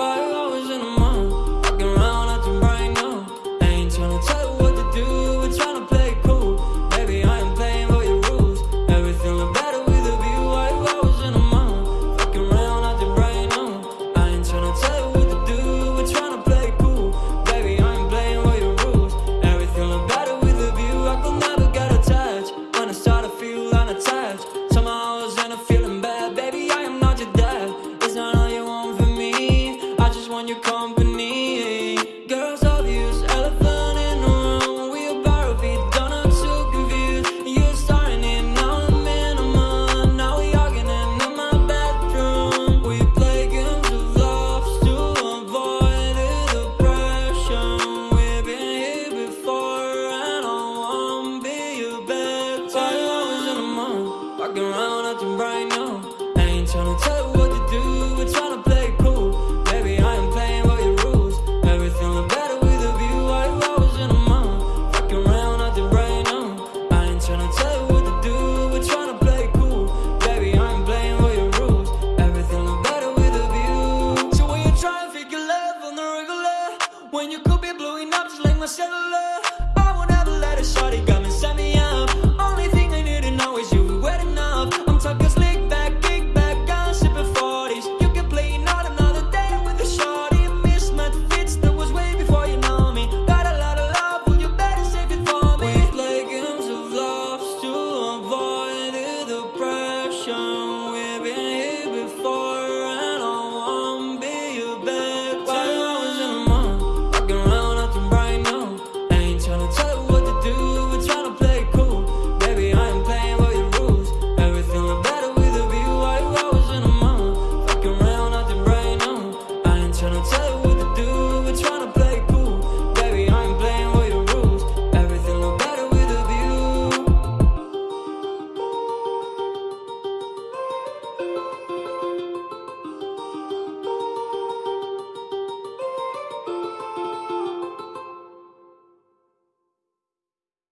While I was in a fucking around acting right now. I ain't tryna tell you what to do, we're tryna play cool. Baby, I am playing by your rules. Everything look better with a view, I was in a mind. Fucking around acting right now. I ain't tryna tell you what to do, we're tryna play cool. Baby, I am playing by your rules. Everything look better with a view. So when you try and figure love on the regular, when you could be blowing up just like my cellular, I won't ever let a shot go.